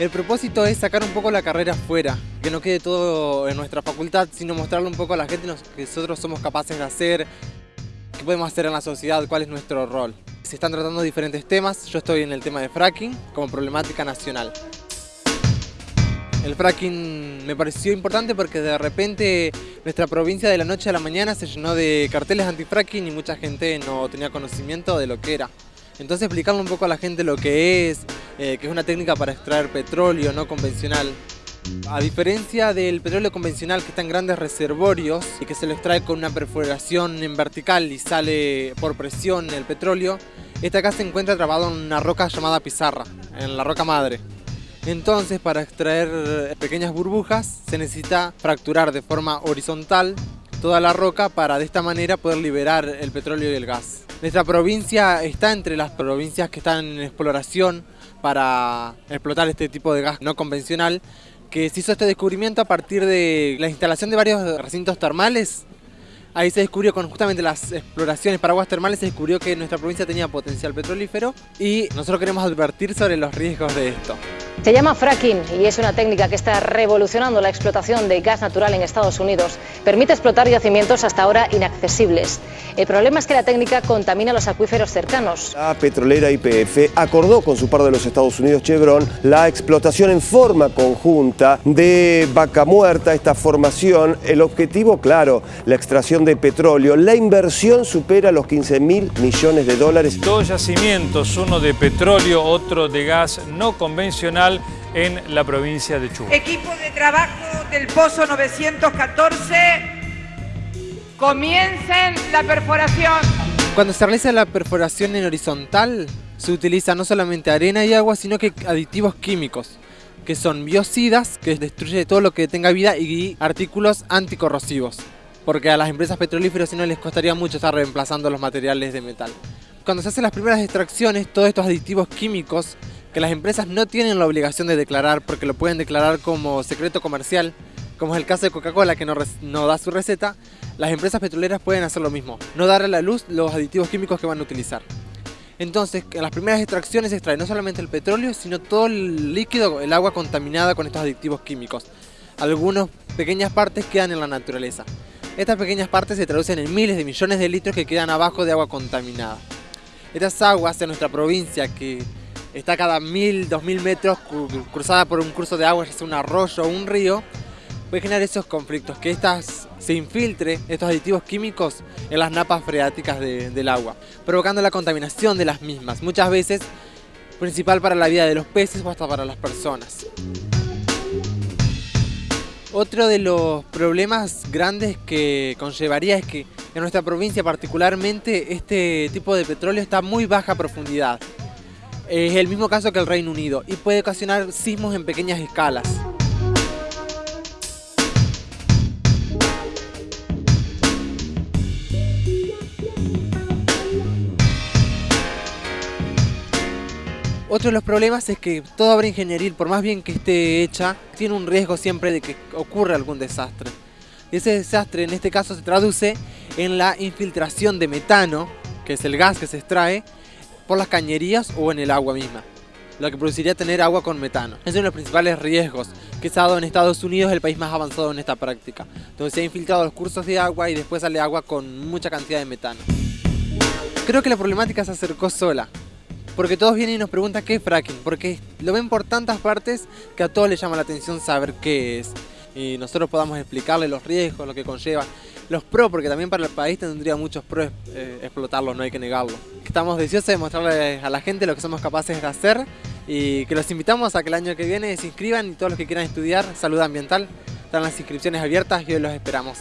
El propósito es sacar un poco la carrera afuera, que no quede todo en nuestra facultad, sino mostrarle un poco a la gente lo que nosotros somos capaces de hacer, qué podemos hacer en la sociedad, cuál es nuestro rol. Se están tratando diferentes temas, yo estoy en el tema de fracking como problemática nacional. El fracking me pareció importante porque de repente nuestra provincia de la noche a la mañana se llenó de carteles anti-fracking y mucha gente no tenía conocimiento de lo que era. Entonces explicarle un poco a la gente lo que es, eh, que es una técnica para extraer petróleo no convencional. A diferencia del petróleo convencional que está en grandes reservorios y que se lo extrae con una perforación en vertical y sale por presión el petróleo, este acá se encuentra trabado en una roca llamada pizarra, en la roca madre. Entonces para extraer pequeñas burbujas se necesita fracturar de forma horizontal toda la roca para de esta manera poder liberar el petróleo y el gas. Nuestra provincia está entre las provincias que están en exploración para explotar este tipo de gas no convencional que se hizo este descubrimiento a partir de la instalación de varios recintos termales. Ahí se descubrió con justamente las exploraciones para aguas termales, se descubrió que nuestra provincia tenía potencial petrolífero y nosotros queremos advertir sobre los riesgos de esto. Se llama fracking y es una técnica que está revolucionando la explotación de gas natural en Estados Unidos. Permite explotar yacimientos hasta ahora inaccesibles. El problema es que la técnica contamina los acuíferos cercanos. La petrolera YPF acordó con su par de los Estados Unidos, Chevron, la explotación en forma conjunta de Vaca Muerta, esta formación. El objetivo, claro, la extracción de petróleo. La inversión supera los 15 mil millones de dólares. Dos yacimientos, uno de petróleo, otro de gas no convencional en la provincia de Chubut. Equipo de trabajo del Pozo 914, comiencen la perforación. Cuando se realiza la perforación en horizontal, se utiliza no solamente arena y agua, sino que aditivos químicos, que son biocidas, que destruye todo lo que tenga vida, y artículos anticorrosivos, porque a las empresas petrolíferas si no les costaría mucho estar reemplazando los materiales de metal. Cuando se hacen las primeras extracciones, todos estos aditivos químicos que las empresas no tienen la obligación de declarar porque lo pueden declarar como secreto comercial, como es el caso de Coca-Cola que no, da su receta, las empresas petroleras pueden hacer lo mismo, no dar a la luz los aditivos químicos que van a utilizar. Entonces, en las primeras extracciones se extrae no solamente el petróleo, sino todo el líquido, el agua contaminada con estos aditivos químicos. Algunas pequeñas partes quedan en la naturaleza. Estas pequeñas partes se traducen en miles de millones de litros que quedan abajo de agua contaminada. Estas aguas en nuestra provincia que está cada mil, dos mil metros cruzada por un curso de agua, ya sea un arroyo o un río, puede generar esos conflictos, que estas se infiltre, estos aditivos químicos, en las napas freáticas del agua, provocando la contaminación de las mismas, muchas veces principal para la vida de los peces o hasta para las personas. Otro de los problemas grandes que conllevaría es que en nuestra provincia particularmente este tipo de petróleo está a muy baja profundidad. Es el mismo caso que el Reino Unido y puede ocasionar sismos en pequeñas escalas. Otro de los problemas es que toda obra ingenieril, por más bien que esté hecha, tiene un riesgo siempre de que ocurra algún desastre. Y ese desastre en este caso se traduce en la infiltración de metano, que es el gas que se extrae, por las cañerías o en el agua misma, lo que produciría tener agua con metano. Es uno de los principales riesgos que se ha dado en Estados Unidos, el país más avanzado en esta práctica, donde se ha infiltrado los cursos de agua y después sale agua con mucha cantidad de metano. Creo que la problemática se acercó sola, porque todos vienen y nos preguntan qué es fracking, porque lo ven por tantas partes que a todos les llama la atención saber qué es. Y nosotros podamos explicarle los riesgos, lo que conlleva los pros, porque también para el país tendría muchos pros eh, explotarlo, no hay que negarlo. Estamos deseosos de mostrarle a la gente lo que somos capaces de hacer y que los invitamos a que el año que viene se inscriban y todos los que quieran estudiar salud ambiental están las inscripciones abiertas y hoy los esperamos.